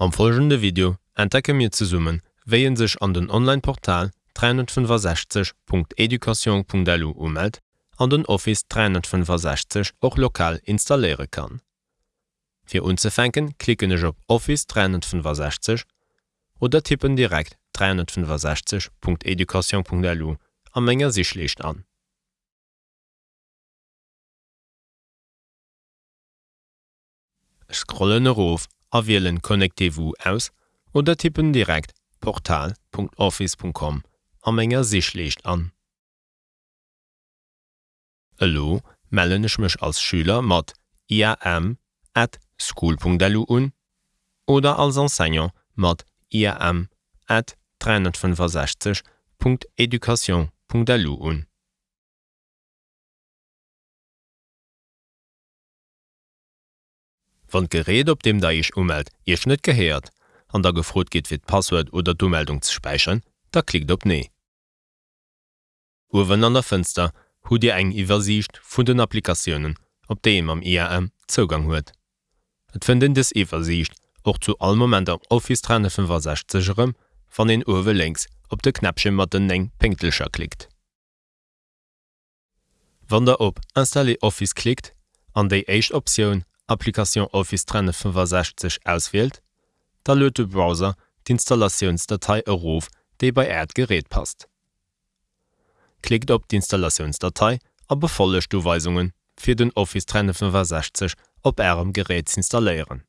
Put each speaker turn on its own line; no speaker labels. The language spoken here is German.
Am folgende Video entdecke mir zu summen, wéien sech an den Onlineportal 365.education.delu ummeldt an den Office 365 och lokal installéere kann. Fi unzefänken klicken ech op Office 365 oder tippen direkt 365.education.delu am Menge sich schlicht an. Scrollen Rof erwählen Connectevu aus oder tippen direkt portal.office.com am enger Sichlecht an. Elo mellennech mech als Schüler mat IAM@ school.delu un oder als Enseignant mat IAM@ 365.education.delu un. Wann Gerät op dem da ich ummeldt ihr net geheiert, an der gefrot geht fir d Passwort oder Dumeldung zu speichern, da klickt op nee. Uwen an der Fenster hu Dir eng Iwersicht vun den Applikationen, op deem am IAM Zugang huet. Et finden des Iwersicht och zu all moment am Office 365 van den Uwe links op de Knäpchen mat den eng Penktelscher klickt. Wann der op Installe Office klickt, an déi Echt Option Applikation Office 365 auswählt, da löt de Browser d'Installationsdatei erof, déi bei Erdgerät passt. Klickt op d'Installationsdatei a befollecht du Weisungen fir den Office 365 op Ärem Gerät installieren.